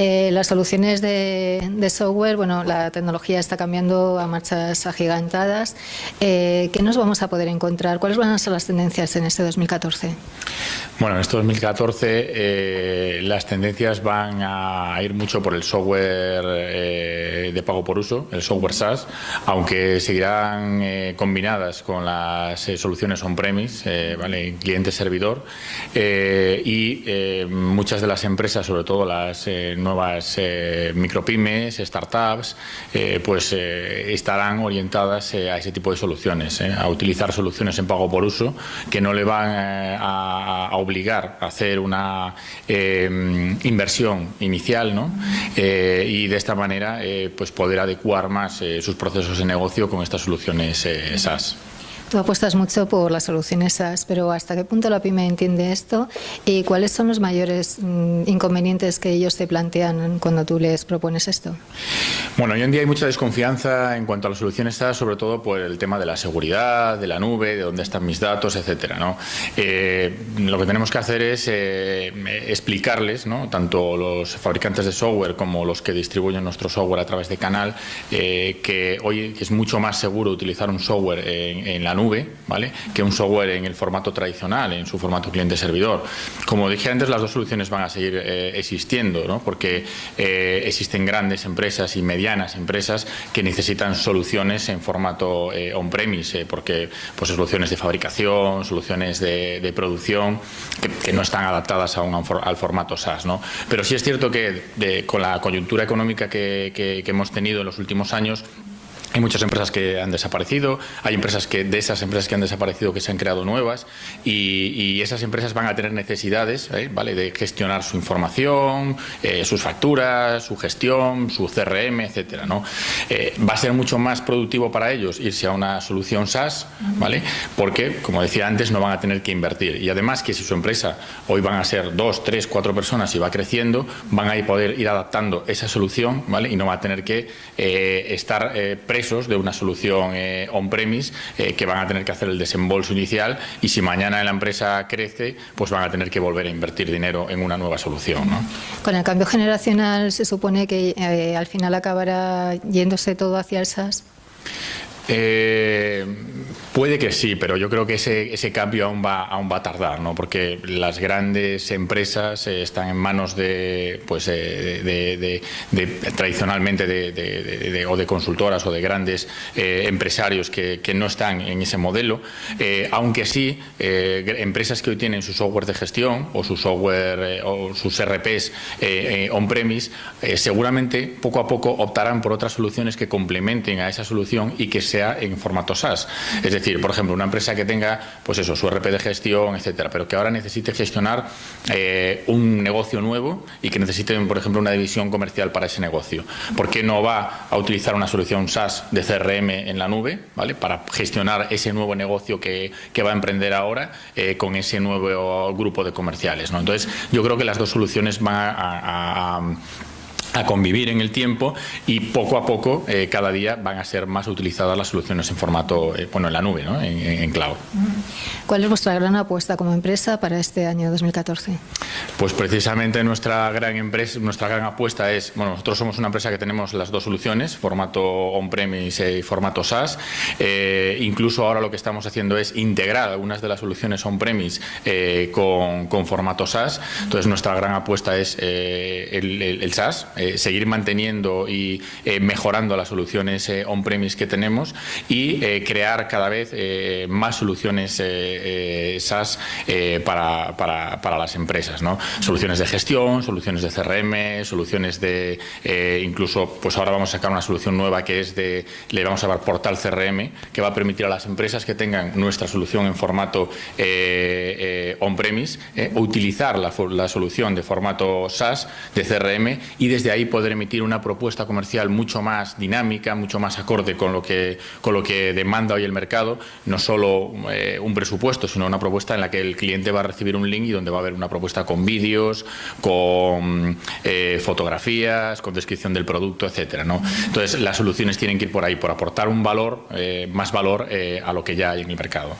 Eh, las soluciones de, software, bueno, la tecnología está cambiando a marchas agigantadas. Eh, ¿Qué nos vamos a poder encontrar? ¿Cuáles van a ser las tendencias en este 2014? Bueno, en este 2014 eh, las tendencias van a ir mucho por el software de pago por uso, el software SaaS, aunque seguirán combinadas con las soluciones on-premise, ¿vale? cliente-servidor, y muchas de las empresas, sobre todo las nuevas eh, micropymes, startups, eh, pues eh, estarán orientadas a ese tipo de soluciones, a utilizar soluciones en pago por uso que no le van a, obligar a hacer una inversión inicial ¿no? y de esta manera pues poder adecuar más sus procesos de negocio con estas soluciones SaaS. Tú apuestas mucho por las soluciones SaaS, pero ¿hasta qué punto la pyme entiende esto? ¿Y cuáles son los mayores mm, inconvenientes que ellos te plantean cuando tú les propones esto? Bueno, hoy en día hay mucha desconfianza en cuanto a las soluciones SaaS, sobre todo por el tema de la seguridad, de la nube, de dónde están mis datos, etcétera. Eh, lo que tenemos que hacer es eh, explicarles, ¿no? tanto los fabricantes de software como los que distribuyen nuestro software a través de canal, eh, que hoy es mucho más seguro utilizar un software en, en la ¿vale? Que un software en el formato tradicional, en su formato cliente-servidor. Como dije antes, las dos soluciones van a seguir eh, existiendo, ¿no? Porque eh, existen grandes empresas y medianas empresas que necesitan soluciones en formato eh, on-premise, porque pues soluciones de fabricación, soluciones de, producción que, no están adaptadas a un, al formato SaaS, ¿no? Pero sí es cierto que con la coyuntura económica que hemos tenido en los últimos años, hay muchas empresas que han desaparecido, hay empresas que de esas empresas que han desaparecido que se han creado nuevas y, esas empresas van a tener necesidades ¿eh? ¿vale? de gestionar su información, eh, sus facturas, su gestión, su CRM, etcétera. ¿no? Eh, va a ser mucho más productivo para ellos irse a una solución SaaS, ¿vale? porque, como decía antes, no van a tener que invertir. Y además que si su empresa hoy van a ser dos, tres, cuatro personas y va creciendo, van a poder ir adaptando esa solución ¿vale? y no va a tener que estar de una solución eh, on-premise eh, que van a tener que hacer el desembolso inicial y si mañana la empresa crece, pues van a tener que volver a invertir dinero en una nueva solución. Con el cambio generacional se supone que eh, al final acabará yéndose todo hacia el SaaS. Eh, puede que sí, pero yo creo que ese, ese cambio aún va, aún va a tardar, ¿no? porque las grandes empresas eh, están en manos de, pues, eh, de, tradicionalmente de, o de consultoras o de grandes empresarios que, que, no están en ese modelo, aunque sí empresas que hoy tienen su software de gestión o su software o sus RPs on-premise, seguramente poco a poco optarán por otras soluciones que complementen a esa solución y que se en formato SaaS. Es decir, por ejemplo, una empresa que tenga pues eso, su RP de gestión, etcétera, pero que ahora necesite gestionar eh, un negocio nuevo y que necesite, por ejemplo, una división comercial para ese negocio. ¿Por qué no va a utilizar una solución SaaS de CRM en la nube ¿vale? para gestionar ese nuevo negocio que, va a emprender ahora eh, con ese nuevo grupo de comerciales? ¿no? Entonces, yo creo que las dos soluciones van a convivir en el tiempo y poco a poco eh, cada día van a ser más utilizadas las soluciones en formato, eh, bueno, en la nube, ¿no? en, cloud. ¿Cuál es vuestra gran apuesta como empresa para este año 2014? Pues precisamente nuestra gran empresa, nuestra gran apuesta es, bueno, nosotros somos una empresa que tenemos las dos soluciones, formato on-premise y formato SaaS. Eh, incluso ahora lo que estamos haciendo es integrar algunas de las soluciones on-premise con, con, formato SaaS. Entonces nuestra gran apuesta es el, el SaaS, eh, seguir manteniendo y eh, mejorando las soluciones eh, on-premise que tenemos y crear cada vez más soluciones SaaS para, para, para, las empresas. ¿no? Soluciones de gestión, soluciones de CRM, soluciones de incluso, pues ahora vamos a sacar una solución nueva que es de, le vamos a llamar portal CRM, que va a permitir a las empresas que tengan nuestra solución en formato on-premise utilizar la, la solución de formato SaaS de CRM y desde ahí poder emitir una propuesta comercial mucho más dinámica, mucho más acorde con lo que, con lo que demanda hoy el mercado, no solo eh, un presupuesto, sino una propuesta en la que el cliente va a recibir un link y donde va a haber una propuesta con vídeos, con eh, fotografías, con descripción del producto, etcétera. ¿no? Entonces, las soluciones tienen que ir por ahí, por aportar un valor, eh, más valor a lo que ya hay en el mercado.